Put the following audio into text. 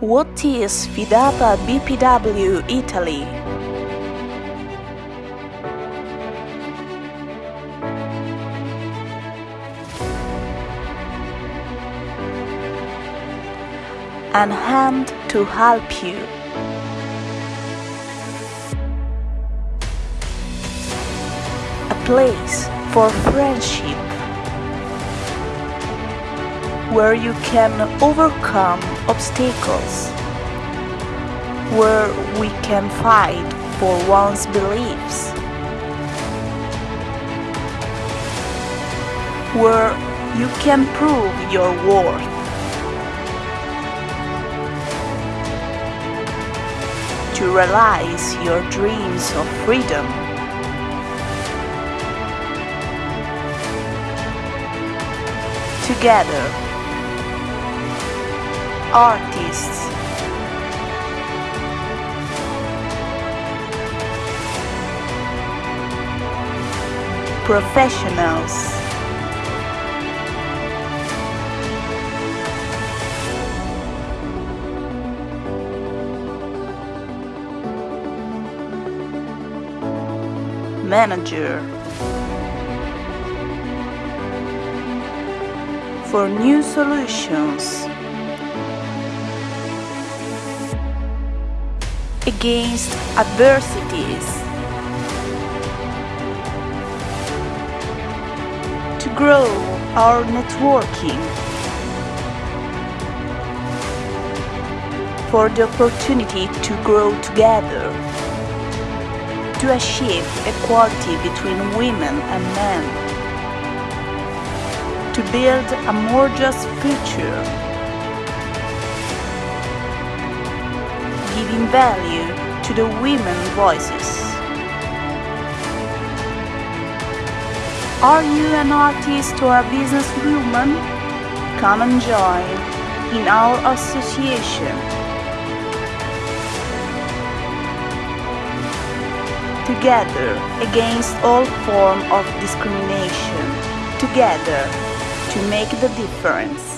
What is Fidapa BPW Italy? An hand to help you. A place for friendship where you can overcome obstacles, where we can fight for one's beliefs, where you can prove your worth. To realize your dreams of freedom. Together, artists, professionals, manager. For new solutions against adversities. To grow our networking. For the opportunity to grow together. To achieve equality between women and men. To build a more just future giving value to the women voices. Are you an artist or a businesswoman? Come and join in our association. Together against all form of discrimination. Together to make the difference.